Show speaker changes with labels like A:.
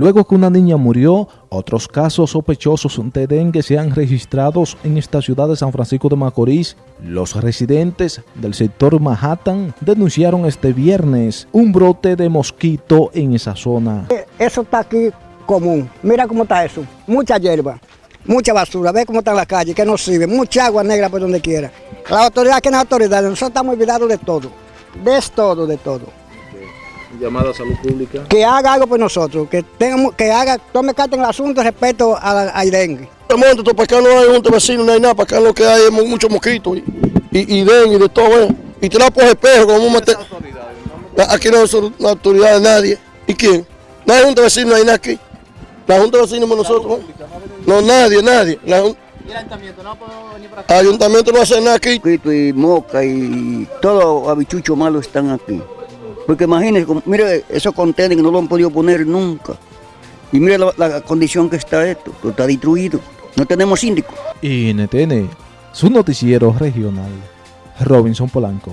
A: Luego que una niña murió, otros casos sospechosos de dengue se han registrado en esta ciudad de San Francisco de Macorís. Los residentes del sector Manhattan denunciaron este viernes un brote de mosquito en esa zona.
B: Eso está aquí común. Mira cómo está eso. Mucha hierba, mucha basura. Ve cómo está la calle, que no sirve. Mucha agua negra por donde quiera. La autoridad, que es la autoridad, nosotros estamos olvidados de todo. De todo, de todo
A: llamada a salud pública.
B: Que haga algo por nosotros, que tengamos, que haga, tome carta en el asunto respecto al dengue.
C: Para acá no hay un vecino, no hay nada, para acá lo que hay es muchos mosquitos y, y, dengue y de todo eso. Y te la por espejo, como meter. Aquí no son la autoridad de nadie. ¿Y quién? No hay junta de vecinos, no hay nada aquí. La junta de vecinos somos nosotros. No, nadie, nadie. ¿Y el ayuntamiento no puede venir para acá? El ayuntamiento no hace nada aquí.
D: Y moca y todo habichucho malo están aquí. Porque imagínense, mire esos contenedores que no lo han podido poner nunca. Y mire la, condición que está esto, está destruido. No tenemos síndico.
A: NTN, su noticiero regional, Robinson Polanco.